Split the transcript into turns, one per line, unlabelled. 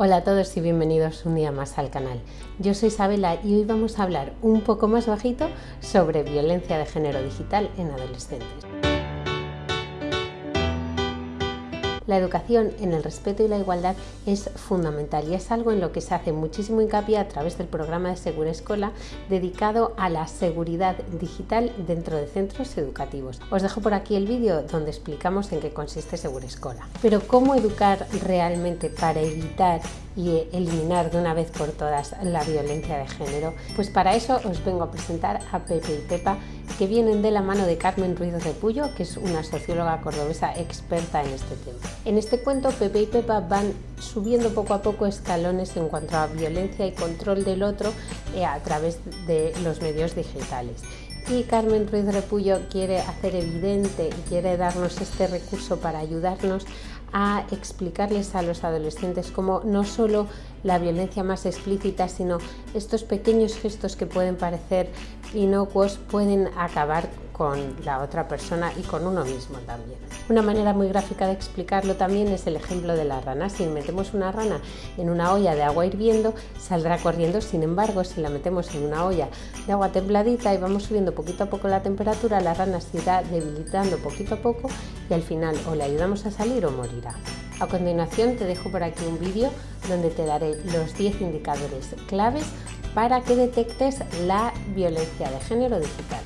Hola a todos y bienvenidos un día más al canal. Yo soy Isabela y hoy vamos a hablar un poco más bajito sobre violencia de género digital en adolescentes. La educación en el respeto y la igualdad es fundamental y es algo en lo que se hace muchísimo hincapié a través del programa de Segura Escola dedicado a la seguridad digital dentro de centros educativos. Os dejo por aquí el vídeo donde explicamos en qué consiste Segura Escola. Pero ¿cómo educar realmente para evitar y eliminar de una vez por todas la violencia de género? Pues para eso os vengo a presentar a Pepe y Pepa que vienen de la mano de Carmen Ruiz Repullo, que es una socióloga cordobesa experta en este tema. En este cuento, Pepe y Pepa van subiendo poco a poco escalones en cuanto a violencia y control del otro eh, a través de los medios digitales. Y Carmen Ruiz Repullo quiere hacer evidente y quiere darnos este recurso para ayudarnos a explicarles a los adolescentes cómo no solo la violencia más explícita, sino estos pequeños gestos que pueden parecer inocuos pueden acabar con la otra persona y con uno mismo también. Una manera muy gráfica de explicarlo también es el ejemplo de la rana. Si metemos una rana en una olla de agua hirviendo, saldrá corriendo. Sin embargo, si la metemos en una olla de agua templadita y vamos subiendo poquito a poco la temperatura, la rana se irá debilitando poquito a poco y al final o le ayudamos a salir o morirá. A continuación te dejo por aquí un vídeo donde te daré los 10 indicadores claves para que detectes la violencia de género digital.